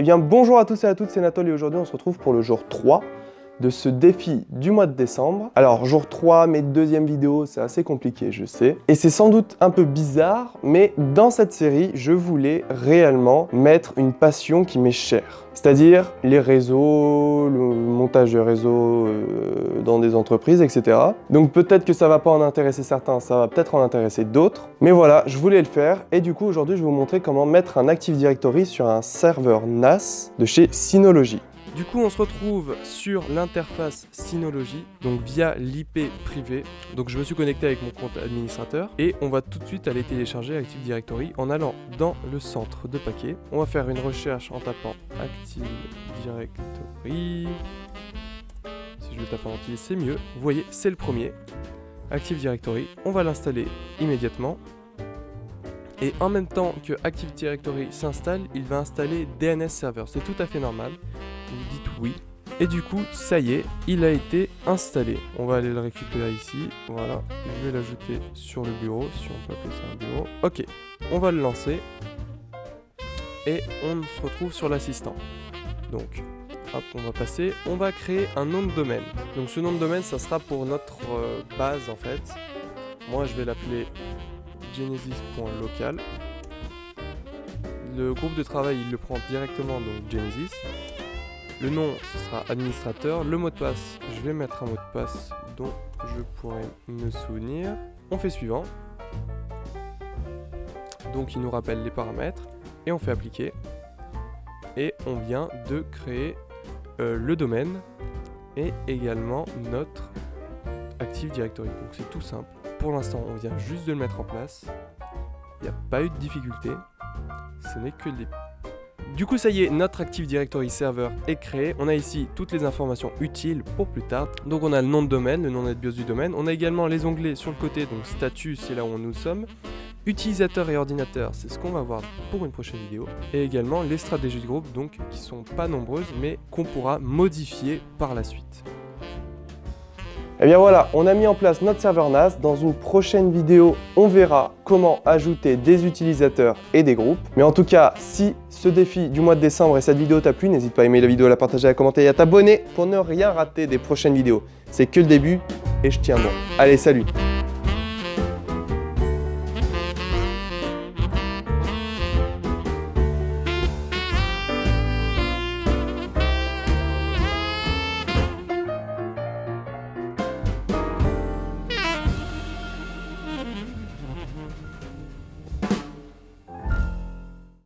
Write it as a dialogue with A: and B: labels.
A: Eh bien bonjour à tous et à toutes, c'est Nathalie. Et aujourd'hui on se retrouve pour le jour 3 de ce défi du mois de décembre. Alors jour 3, mes deuxième vidéo, c'est assez compliqué, je sais. Et c'est sans doute un peu bizarre, mais dans cette série, je voulais réellement mettre une passion qui m'est chère. C'est-à-dire les réseaux, le montage de réseaux euh, dans des entreprises, etc. Donc peut-être que ça va pas en intéresser certains, ça va peut-être en intéresser d'autres. Mais voilà, je voulais le faire. Et du coup, aujourd'hui, je vais vous montrer comment mettre un Active Directory sur un serveur NAS de chez Synology. Du coup, on se retrouve sur l'interface Synology, donc via l'IP privé. Donc je me suis connecté avec mon compte administrateur et on va tout de suite aller télécharger Active Directory en allant dans le centre de paquets. On va faire une recherche en tapant Active Directory. Si je le tape en entier, c'est mieux. Vous voyez, c'est le premier. Active Directory. On va l'installer immédiatement. Et en même temps que Active Directory s'installe, il va installer DNS Server. C'est tout à fait normal vous dites oui. Et du coup, ça y est, il a été installé. On va aller le récupérer ici. Voilà, je vais l'ajouter sur le bureau, si on peut appeler ça un bureau. Ok, on va le lancer. Et on se retrouve sur l'assistant. Donc, hop, on va passer. On va créer un nom de domaine. Donc ce nom de domaine, ça sera pour notre euh, base en fait. Moi, je vais l'appeler genesis.local. Le groupe de travail, il le prend directement, donc Genesis. Le nom, ce sera administrateur. Le mot de passe, je vais mettre un mot de passe dont je pourrais me souvenir. On fait suivant. Donc il nous rappelle les paramètres et on fait appliquer. Et on vient de créer euh, le domaine et également notre Active Directory. Donc c'est tout simple. Pour l'instant, on vient juste de le mettre en place. Il n'y a pas eu de difficulté. Ce n'est que des du coup, ça y est, notre Active Directory Server est créé. On a ici toutes les informations utiles pour plus tard. Donc on a le nom de domaine, le nom NetBIOS du domaine. On a également les onglets sur le côté, donc statut, c'est là où nous sommes. Utilisateur et ordinateur, c'est ce qu'on va voir pour une prochaine vidéo. Et également les stratégies de groupe, donc qui sont pas nombreuses, mais qu'on pourra modifier par la suite. Et eh bien voilà, on a mis en place notre serveur NAS. Dans une prochaine vidéo, on verra comment ajouter des utilisateurs et des groupes. Mais en tout cas, si ce défi du mois de décembre et cette vidéo t'a plu, n'hésite pas à aimer la vidéo, à la partager, à commenter et à t'abonner pour ne rien rater des prochaines vidéos. C'est que le début et je tiens bon. Allez, salut